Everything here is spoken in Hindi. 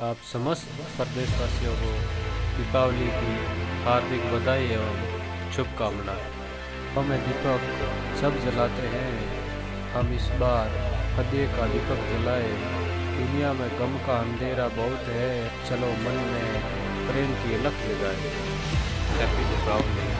आप समस्त प्रदेशवासियों को दीपावली की हार्दिक बधाई एवं शुभकामनाएँ। हमें दीपक, सब जलाते हैं। हम इस बार हदे का दीपक जलाए। दुनिया में गम का अंधेरा बहुत है। चलो मन में प्रेम की अलग जगाए। हैप्पी दीपावली